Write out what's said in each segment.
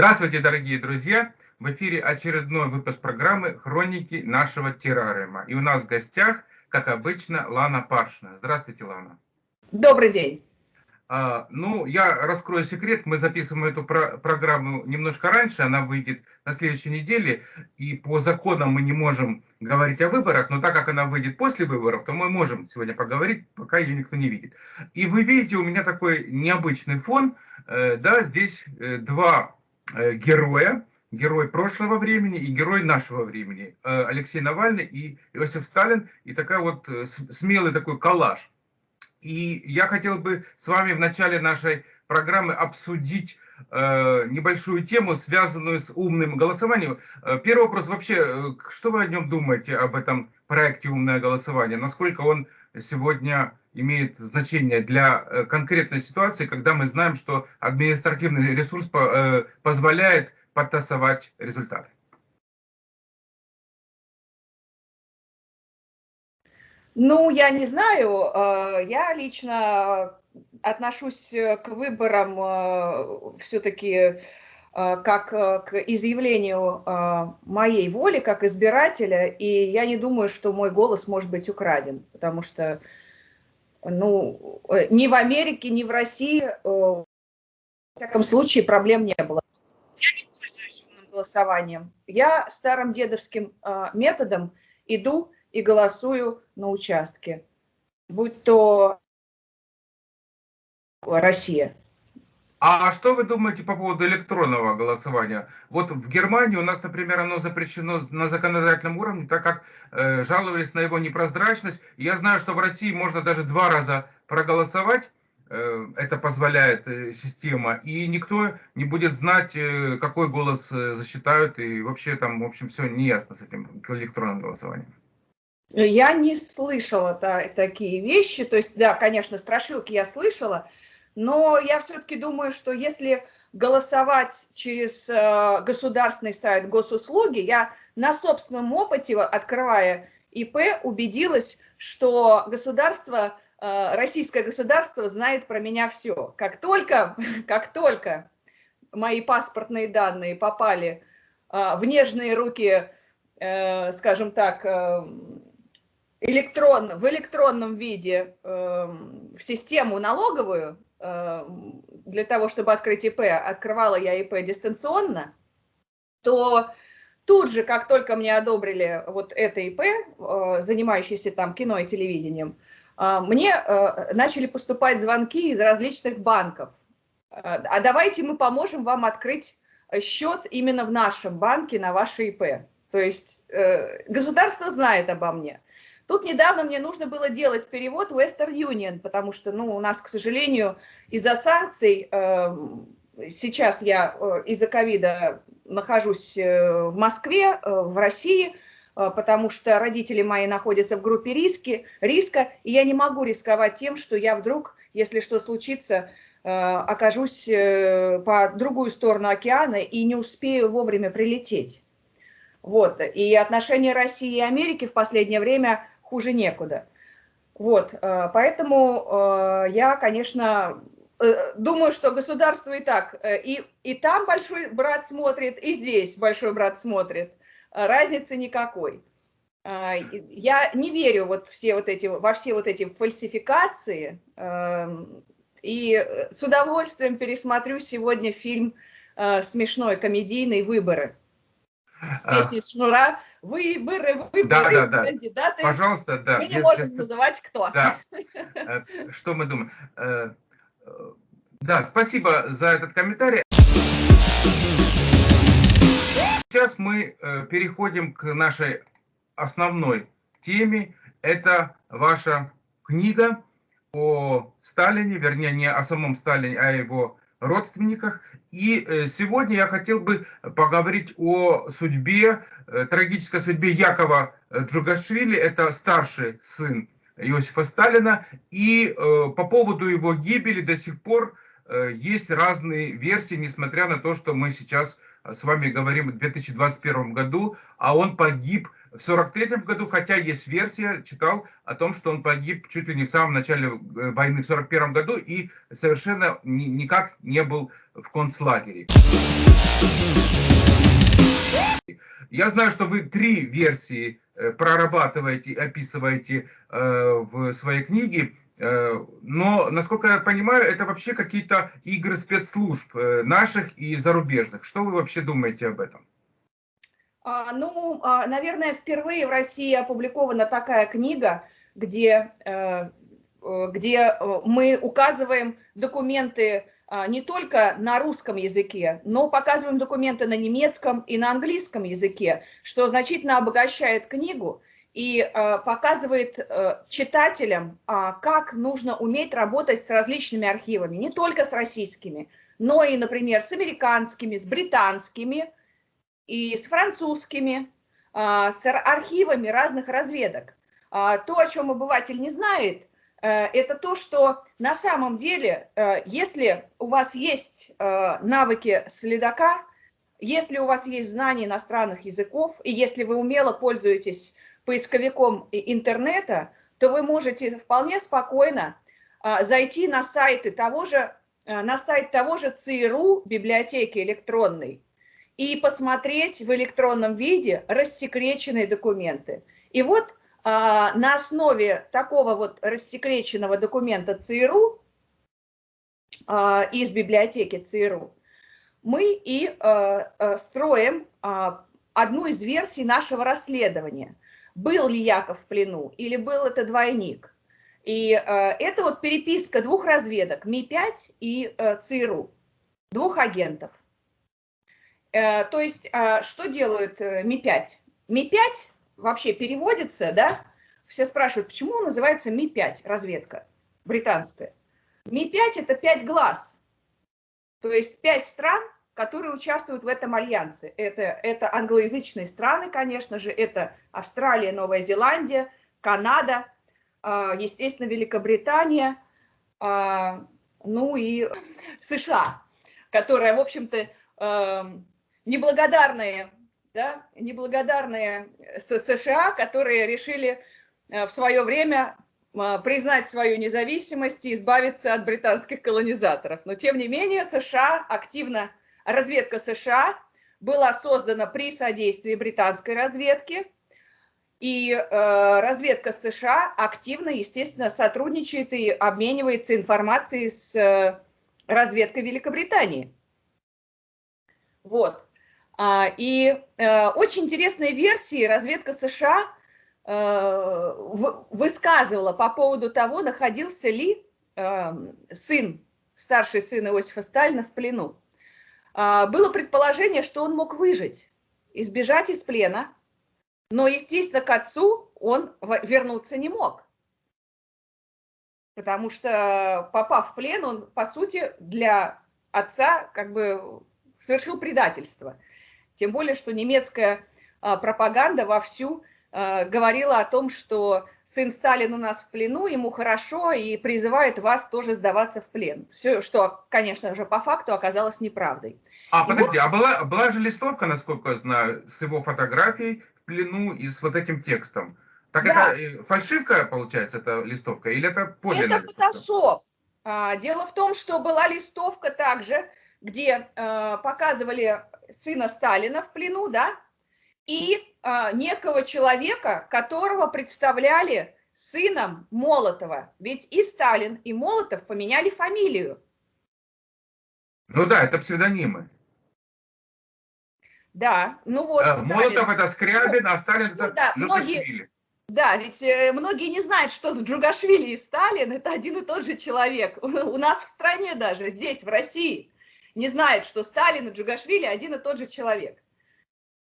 Здравствуйте, дорогие друзья! В эфире очередной выпуск программы «Хроники нашего террариума». И у нас в гостях, как обычно, Лана Паршина. Здравствуйте, Лана. Добрый день. А, ну, я раскрою секрет. Мы записываем эту про программу немножко раньше. Она выйдет на следующей неделе. И по законам мы не можем говорить о выборах. Но так как она выйдет после выборов, то мы можем сегодня поговорить, пока ее никто не видит. И вы видите, у меня такой необычный фон. Э, да, здесь э, два героя, герой прошлого времени и герой нашего времени. Э, Алексей Навальный и Иосиф Сталин. И такая вот э, смелый такой коллаж. И я хотел бы с вами в начале нашей программы обсудить небольшую тему, связанную с умным голосованием. Первый вопрос вообще, что вы о нем думаете, об этом проекте «Умное голосование»? Насколько он сегодня имеет значение для э, конкретной ситуации, когда мы знаем, что административный ресурс э, позволяет подтасовать результаты. Ну, я не знаю. Э, я лично отношусь к выборам все-таки как к изъявлению моей воли как избирателя, и я не думаю, что мой голос может быть украден, потому что ну, э, ни в Америке, ни в России, э, в всяком случае, проблем не было. Я не пользуюсь умным голосованием. Я старым дедовским э, методом иду и голосую на участке, будь то Россия. А что вы думаете по поводу электронного голосования? Вот в Германии у нас, например, оно запрещено на законодательном уровне, так как э, жаловались на его непрозрачность. Я знаю, что в России можно даже два раза проголосовать, э, это позволяет э, система, и никто не будет знать, э, какой голос э, засчитают, и вообще там, в общем, все неясно с этим электронным голосованием. Я не слышала та, такие вещи, то есть, да, конечно, страшилки я слышала, но я все-таки думаю, что если голосовать через э, государственный сайт госуслуги, я на собственном опыте, открывая ИП, убедилась, что государство, э, российское государство знает про меня все. Как только, как только мои паспортные данные попали э, в нежные руки, скажем так, электрон, в электронном виде в систему налоговую, для того, чтобы открыть ИП, открывала я ИП дистанционно, то тут же, как только мне одобрили вот это ИП, э, занимающееся там кино и телевидением, э, мне начали поступать звонки из различных банков. А давайте мы поможем вам открыть счет именно в нашем банке на ваше ИП. То есть государство знает обо мне. Тут недавно мне нужно было делать перевод Western Union, потому что, ну, у нас, к сожалению, из-за санкций, э, сейчас я э, из-за ковида нахожусь э, в Москве, э, в России, э, потому что родители мои находятся в группе риски, риска, и я не могу рисковать тем, что я вдруг, если что случится, э, окажусь э, по другую сторону океана и не успею вовремя прилететь. Вот. И отношения России и Америки в последнее время хуже некуда. Вот, э, поэтому э, я, конечно, э, думаю, что государство и так, и, и там большой брат смотрит, и здесь большой брат смотрит. Разницы никакой. Я не верю вот все вот эти, во все вот эти фальсификации, эм, и с удовольствием пересмотрю сегодня фильм смешной, комедийный «Выборы» с а. песней Шнура выборы, выборы, да, да, да. кандидаты. Пожалуйста, да. Мы не без, можем без... называть кто. Да. Э, что мы думаем? Э, э, да, спасибо за этот комментарий. Сейчас мы переходим к нашей основной теме. Это ваша книга о Сталине, вернее, не о самом Сталине, а о его родственниках. И э, сегодня я хотел бы поговорить о судьбе, э, трагической судьбе Якова Джугашвили, это старший сын Иосифа Сталина. И э, по поводу его гибели до сих пор есть разные версии, несмотря на то, что мы сейчас с вами говорим в 2021 году, а он погиб в 43 году, хотя есть версия, читал о том, что он погиб чуть ли не в самом начале э, войны в 41 году и совершенно никак не был в концлагере. Я знаю, что вы три версии э, прорабатываете, описываете э, в своей книге, э, но, насколько я понимаю, это вообще какие-то игры спецслужб наших и зарубежных. Что вы вообще думаете об этом? А, ну, а, наверное, впервые в России опубликована такая книга, где, где мы указываем документы а, не только на русском языке, но показываем документы на немецком и на английском языке, что значительно обогащает книгу и показывает читателям, как нужно уметь работать с различными архивами, не только с российскими, но и, например, с американскими, с британскими и с французскими, с архивами разных разведок. То, о чем обыватель не знает, Э, это то, что на самом деле, э, если у вас есть э, навыки следака, если у вас есть знания иностранных языков, и если вы умело пользуетесь поисковиком интернета, то вы можете вполне спокойно зайти на сайты того же, на сайт того же ЦРУ, библиотеки электронной, и посмотреть в электронном виде рассекреченные документы. И вот а, на основе такого вот рассекреченного документа ЦРУ а, из библиотеки ЦРУ мы и а, строим одну из версий нашего расследования. Был ли Яков в плену или был это двойник? И это вот переписка двух разведок, Ми-5 и ЦРУ, двух агентов. Э, то есть что делают э, Ми-5? Ми-5 вообще переводится, да, все спрашивают, почему он называется Ми-5, разведка британская. Ми-5 это пять глаз, то есть пять стран, которые участвуют в этом альянсе. Это, это англоязычные страны, конечно же, это Австралия, Новая Зеландия, Канада, а, естественно, Великобритания, а, ну и США, которая, в общем-то, эм, неблагодарные да, неблагодарные США, которые решили э, в свое время э, признать свою независимость и избавиться от британских колонизаторов. Но тем не менее США активно, разведка США была создана при содействии британской разведки, и э, разведка США активно, естественно, сотрудничает и обменивается информацией с э, разведкой Великобритании. Вот. А, и э, очень интересные версии разведка США э, высказывала по поводу того, находился ли э, сын, старший сын Иосифа Сталина в плену. А, было предположение, что он мог выжить, избежать из плена, но, естественно, к отцу он вернуться не мог. Потому что, попав в плен, он, по сути, для отца как бы совершил предательство – тем более, что немецкая а, пропаганда вовсю а, говорила о том, что сын Сталин у нас в плену, ему хорошо, и призывает вас тоже сдаваться в плен. Все, что, конечно же, по факту оказалось неправдой. А, и подожди, вот... а была, была же листовка, насколько я знаю, с его фотографией в плену и с вот этим текстом. Так да. это э, фальшивка, получается, эта листовка, или это подлинная Это фотошоп. А, дело в том, что была листовка также, где показывали сына Сталина в плену, да, и э, некого человека, которого представляли сыном Молотова. Ведь и Сталин, и Молотов поменяли фамилию. Ну да, это псевдонимы. Да, ну вот. Э, Молотов это Скрябин, а Сталин что, это да, многие, Да, ведь э, многие не знают, что с Джугашвили и Сталин это один и тот же человек. У нас в стране даже, здесь, в России не знает, что Сталин и Джугашвили один и тот же человек.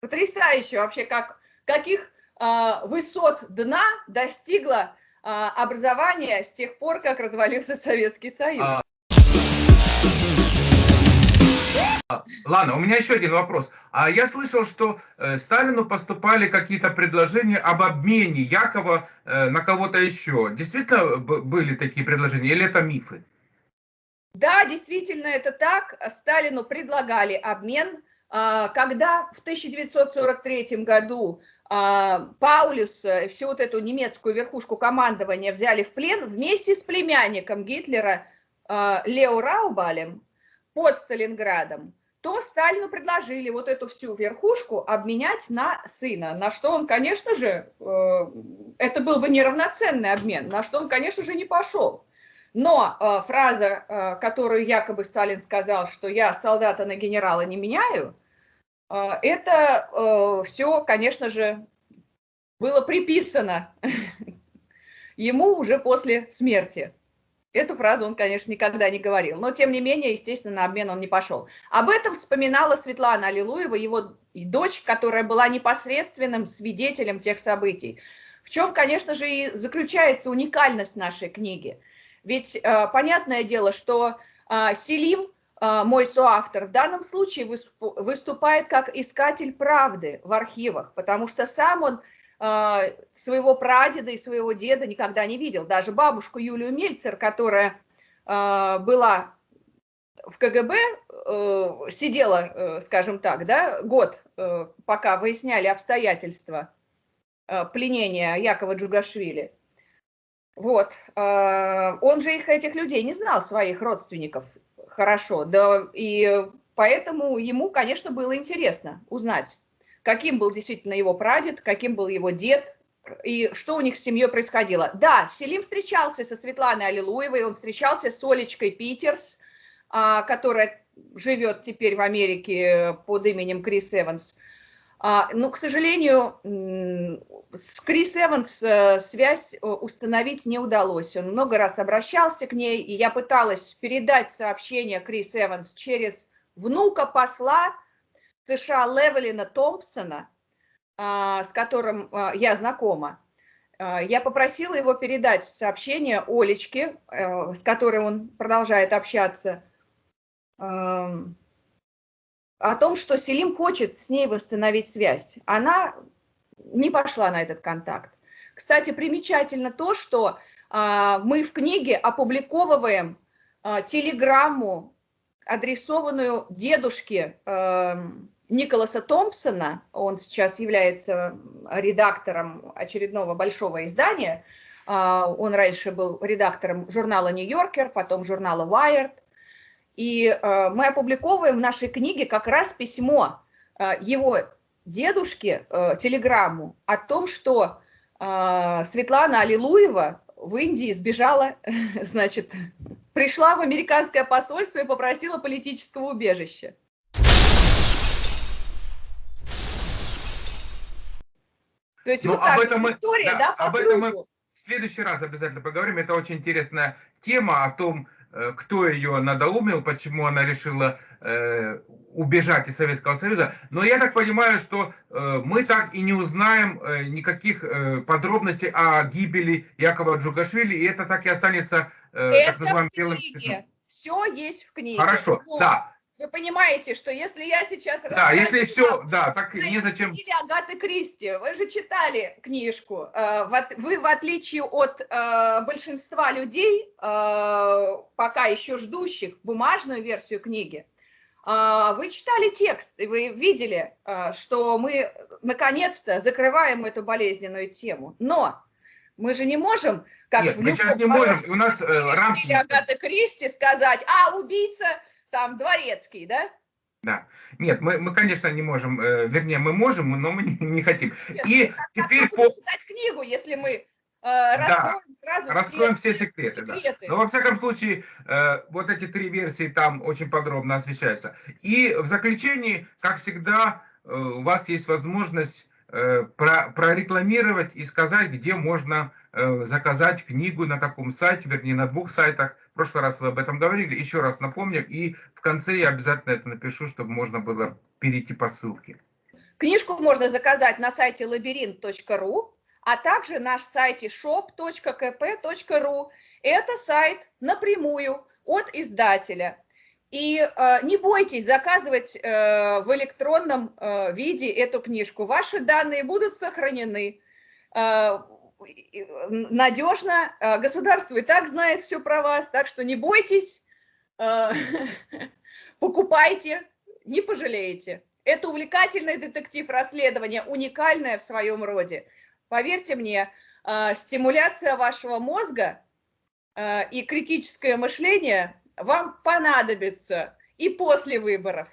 Потрясающе вообще, как, каких а, высот дна достигло а, образование с тех пор, как развалился Советский Союз. А... Ладно, у меня еще один вопрос. А я слышал, что э, Сталину поступали какие-то предложения об обмене Якова э, на кого-то еще. Действительно были такие предложения или это мифы? Да, действительно, это так. Сталину предлагали обмен. А, когда в 1943 году а, Паулюс, э, всю вот эту немецкую верхушку командования взяли в плен вместе с племянником Гитлера а, Лео Раубалем под Сталинградом, то Сталину предложили вот эту всю верхушку обменять на сына, на что он, конечно же, э, это был бы неравноценный обмен, на что он, конечно же, не пошел. Но э, фраза, э, которую якобы Сталин сказал, что я солдата на генерала не меняю, это все, конечно же, было приписано ему уже после смерти. Эту фразу он, конечно, никогда не говорил, но, тем не менее, естественно, на обмен он не пошел. Об этом вспоминала Светлана Аллилуева, его дочь, которая была непосредственным свидетелем тех событий. В чем, конечно же, и заключается уникальность нашей книги. Ведь э, понятное дело, что э, Селим, э, мой соавтор, в данном случае выступает как искатель правды в архивах, потому что сам он а, своего прадеда и своего деда никогда не видел. Даже бабушку Юлию Мельцер, которая а, была в КГБ, э, сидела, э, скажем так, да, год, пока выясняли обстоятельства пленения Якова Джугашвили. Вот. А, он же их, этих людей, не знал, своих родственников хорошо. Да, и поэтому ему, конечно, было интересно узнать каким был действительно его прадед, каким был его дед, и что у них с семьей происходило. Да, Селим встречался со Светланой Аллилуевой, он встречался с Олечкой Питерс, а, которая живет теперь в Америке под именем Крис Эванс. А, но, к сожалению, с Крис Эванс э, связь э, установить не удалось. Он много раз обращался к ней, и я пыталась передать сообщение Крис Эванс через внука посла, США Левелина Томпсона, а, с которым а, я знакома, я попросила его передать сообщение Олечке, э, с которой он продолжает общаться, о том, что Селим хочет с ней восстановить связь. Она не пошла на этот контакт. Кстати, примечательно то, что мы в книге опубликовываем телеграмму, адресованную дедушке эм, Николаса Томпсона, он сейчас является редактором очередного большого издания, а, он раньше был редактором журнала «Нью-Йоркер», потом журнала «Wired», и а, мы опубликовываем в нашей книге как раз письмо а, его дедушке, телеграмму, о том, что Светлана Аллилуева в Индии сбежала, значит, пришла в американское посольство и попросила политического убежища. То есть ну, вот об этом мы, история, да, да об этом мы в следующий раз обязательно поговорим. Это очень интересная тема о том, э, кто ее надоумил, почему она решила э, убежать из Советского Союза. Но я так понимаю, что э, мы так и не узнаем э, никаких э, подробностей о гибели Якова Джугашвили, и это так и останется э, так называемым белым Все есть в книге. Хорошо, Но... да. Вы понимаете, что если я сейчас... Да, если все, да, так незачем... Или Агаты Кристи, вы же читали книжку. Э, вы, в отличие от э, большинства людей, э, пока еще ждущих бумажную версию книги, вы читали текст, и вы видели, что мы наконец-то закрываем эту болезненную тему. Но мы же не можем, как Нет, в мы сейчас не можем, у нас э, рамки... Агаты Кристи сказать, а убийца там дворецкий, да? Да. Нет, мы, мы, конечно, не можем, э, вернее, мы можем, но мы не, не хотим. Нет, И как, теперь как по... читать книгу, если мы э, раскроем да, сразу раскроем все, все секреты. секреты. Да. Но во всяком случае, э, вот эти три версии там очень подробно освещаются. И в заключении, как всегда, э, у вас есть возможность э, про, прорекламировать и сказать, где можно э, заказать книгу, на каком сайте, вернее, на двух сайтах. В прошлый раз вы об этом говорили, еще раз напомню, и в конце я обязательно это напишу, чтобы можно было перейти по ссылке. Книжку можно заказать на сайте лабиринт.ру, а также наш сайте shop.kp.ru. Это сайт напрямую от издателя. И э, не бойтесь заказывать э, в электронном э, виде эту книжку. Ваши данные будут сохранены. Э, надежно. Э, государство и так знает все про вас, так что не бойтесь, э, покупайте, не пожалеете. Это увлекательный детектив расследования, уникальное в своем роде. Поверьте мне, э, стимуляция вашего мозга и критическое мышление вам понадобится и после выборов.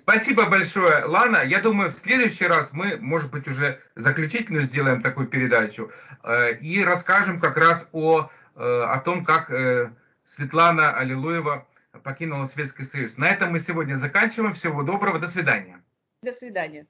Спасибо большое, Лана. Я думаю, в следующий раз мы, может быть, уже заключительную сделаем такую передачу э, и расскажем как раз о, э, о том, как э, Светлана Аллилуева покинула Советский Союз. На этом мы сегодня заканчиваем. Всего доброго. До свидания. До свидания.